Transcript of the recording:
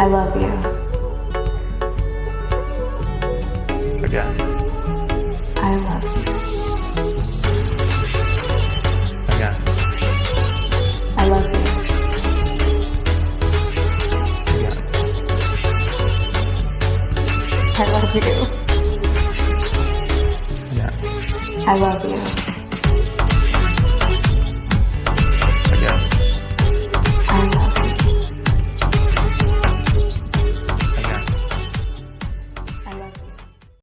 I love you. Again. I love you. Again. I love you. Again. I love you. Again. I love you.